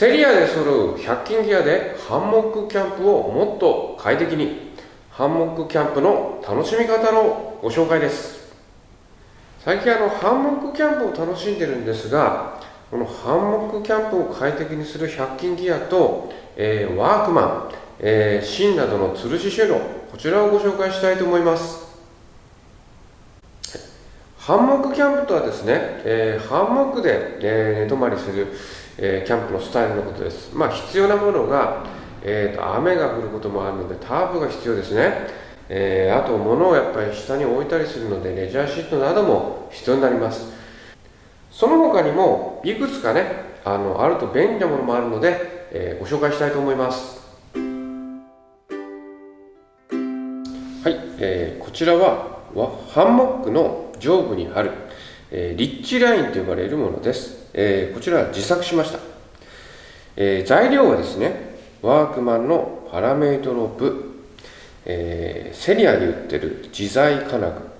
セリアで揃う100均ギアでハンモックキャンプをもっと快適にハンモックキャンプの楽しみ方のご紹介です。最近あのハンモックキャンプを楽しんでるんですがこのハンモックキャンプを快適にする100均ギアと、えー、ワークマン、えー、芯などの吊るし収納こちらをご紹介したいと思います。ハンモックキャンプとはですね、えー、ハンモックで、えー、寝泊まりするえー、キャンプのスタイルのことです。まあ、必要なものが、えーと、雨が降ることもあるのでタープが必要ですね。えー、あと物をやっぱり下に置いたりするのでレジャーシートなども必要になります。その他にもいくつかね、あのあると便利なものもあるので、えー、ご紹介したいと思います。はい、えー、こちらはハンモックの上部に貼る、えー、リッチラインと呼ばれるものです。えー、こちらは自作しました、えー、材料はですねワークマンのパラメイトロープ、え、セリアに売ってる自在金具。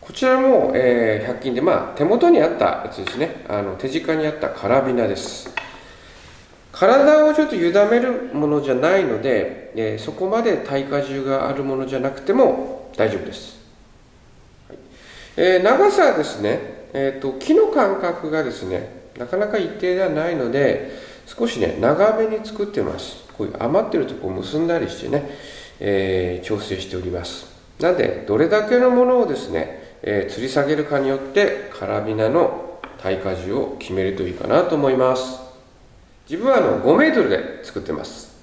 こちらも、え、100均で、まあ、手元にあったやつですね。あの手近にあったカラビナです。体をちょっと委ねるものじゃないので、え、そこまで耐荷重があるものじゃなくても大丈夫です、はい。えー、長さはですね。えーと、木の間隔がですねなかなか一定ではないので少しね長めに作ってます。こういう余ってるところを結んだりしてね、えー、調整しております。なのでどれだけのものをですね、えー、吊り下げるかによってカラビナの耐荷重を決めるといいかなと思います。自分はあの5メートルで作ってます、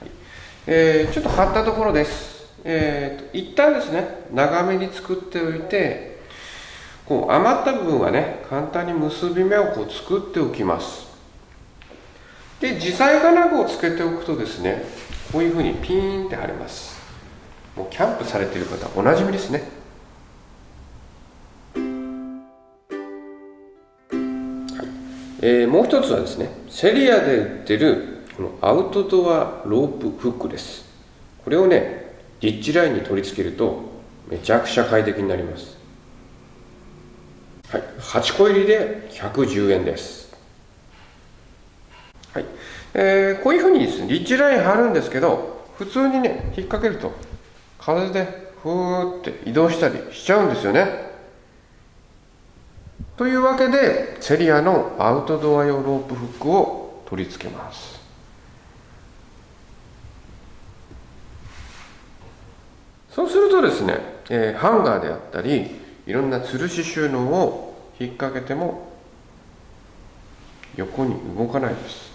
はい。えー、ちょっと張ったところです。えーと一旦ですね長めに作っておいてこう余った部分はね簡単に結び目をこう作っておきます。で自在金具をつけておくとですねこういうふうにピーンって貼れます。もうキャンプされている方おなじみですね。えー、もう一つはですねセリアで売ってるこのアウトドアロープフックです。これをねリッチラインに取り付けるとめちゃくちゃ快適になりますはい、8個入りで110円です。はいえー、こういうふうにですね、リッチライン貼るんですけど、普通にね、引っ掛けると、風でふーって移動したりしちゃうんですよね。というわけで、セリアのアウトドア用ロープフックを取り付けます。そうするとですね、えー、ハンガーであったり、いろんな吊るし収納を引っ掛けても横に動かないです、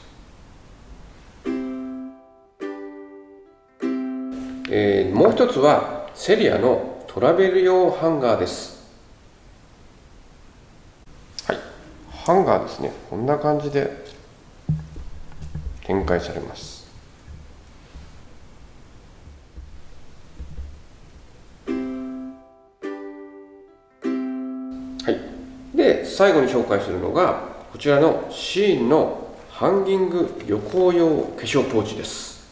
えー、もう一つはセリアのトラベル用ハンガーです。はい。ハンガーですね。こんな感じで展開されます。で最後に紹介するのがこちらのシーンのハンギング旅行用化粧ポーチです。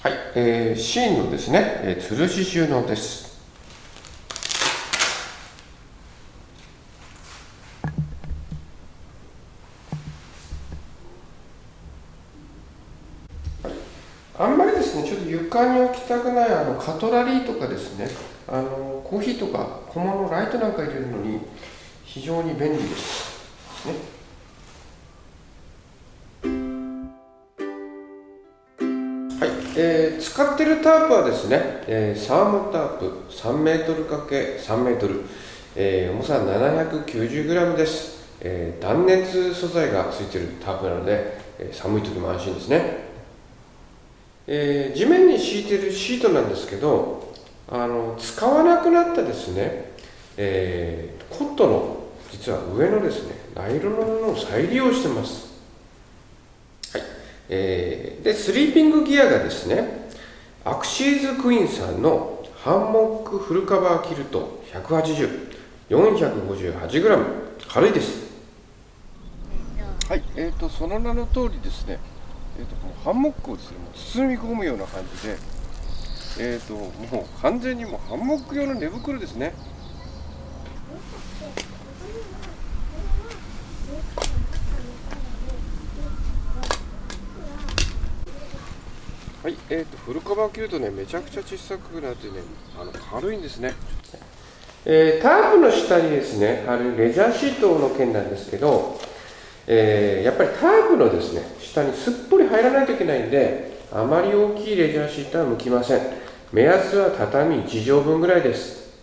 はい、えー、シーンのですね、えー、吊るし収納です。あんまりですね、ちょっと床に置きたくないあのカトラリーとかですね、あのコーヒーとか小物ライトなんか入れるのに非常に便利です。ね。はい。えー、使ってるタープはですね、えー、サーモタープ3メートル ×3 メートル、えー、重さ 790g です、えー、断熱素材がついてるタープなので、えー、寒い時も安心ですね、えー、地面に敷いてるシートなんですけどあの使わなくなったですね、えー、コットの実は上のですねナイロンの布を再利用してます、はい。えー、でスリーピングギアがですねアクシーズクイーンさんのハンモックフルカバーキルト 180458g 軽いです。はい。えーとその名の通りですねえーと、このハンモックをですね包み込むような感じでえーともう完全にもうハンモック用の寝袋ですねはいえーと、フルカバー切るとねめちゃくちゃ小さくなってねあの軽いんですね。えー、タープの下にですね貼るレジャーシートの件なんですけど、えー、やっぱりタープのですね下にすっぽり入らないといけないんであまり大きいレジャーシートは向きません。目安は畳1畳分ぐらいです、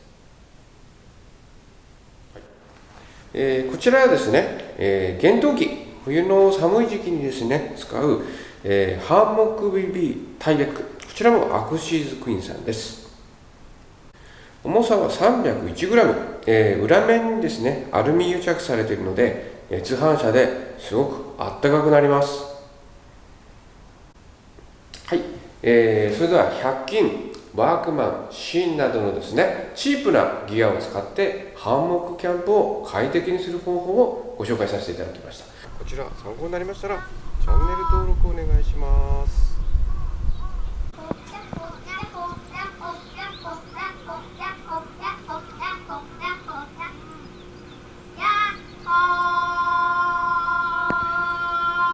えー、こちらはですね、えー、厳冬期冬の寒い時期にですね使う、えー、ハンモック BB タイベックこちらもアクシーズクイーンさんです。重さは 301g、えー、裏面にですねアルミ癒着されているので熱反射ですごくあったかくなります。はい、えー、それでは100均ワークマンシーンなどのですねチープなギアを使ってハンモックキャンプを快適にする方法をご紹介させていただきました。こちら参考になりましたらチャンネル登録お願いします。